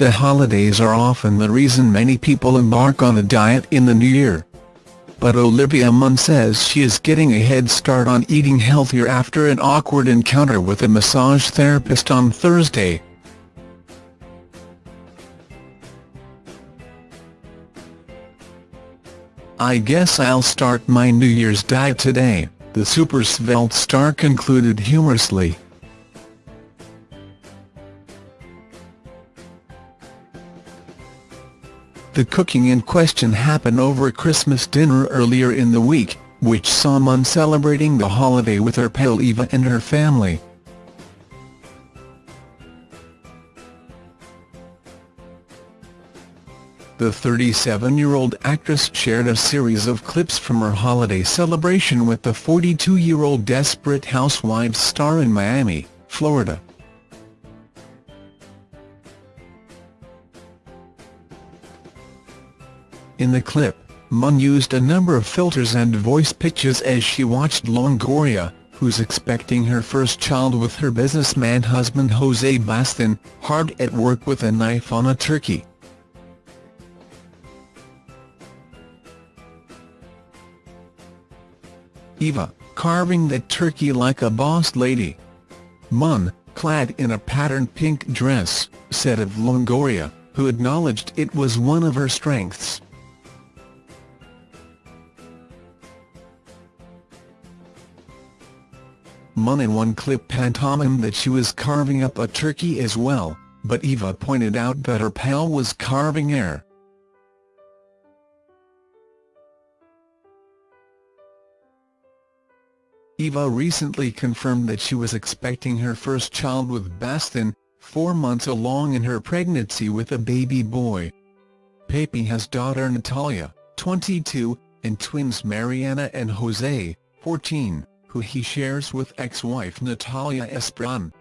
the holidays are often the reason many people embark on a diet in the new year. But Olivia Munn says she is getting a head start on eating healthier after an awkward encounter with a massage therapist on Thursday. I guess I'll start my New Year's diet today, the super svelte star concluded humorously. The cooking in question happened over Christmas dinner earlier in the week, which saw celebrating the holiday with her pal Eva and her family. The 37-year-old actress shared a series of clips from her holiday celebration with the 42-year-old Desperate Housewives star in Miami, Florida. In the clip, Munn used a number of filters and voice pitches as she watched Longoria, who's expecting her first child with her businessman husband Jose Baston, hard at work with a knife on a turkey. Eva, carving the turkey like a boss lady. Munn, clad in a patterned pink dress, said of Longoria, who acknowledged it was one of her strengths. Munn in one clip pantomimed that she was carving up a turkey as well, but Eva pointed out that her pal was carving air. Eva recently confirmed that she was expecting her first child with Baston, four months along in her pregnancy with a baby boy. Pepe has daughter Natalia, 22, and twins Mariana and Jose, 14 who he shares with ex-wife Natalia Esperon.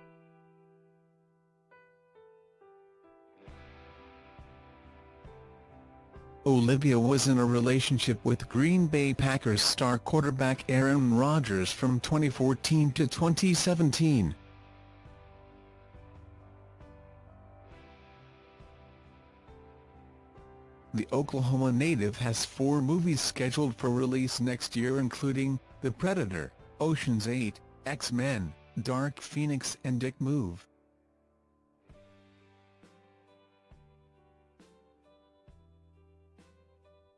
Olivia was in a relationship with Green Bay Packers star quarterback Aaron Rodgers from 2014 to 2017. The Oklahoma native has four movies scheduled for release next year including The Predator, Ocean's 8, X-Men, Dark Phoenix and Dick Move.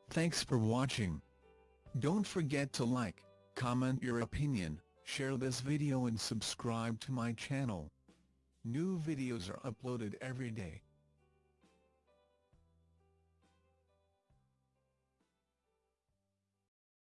Thanks for watching. Don't forget to like, comment your opinion, share this video and subscribe to my channel. New videos are uploaded every day.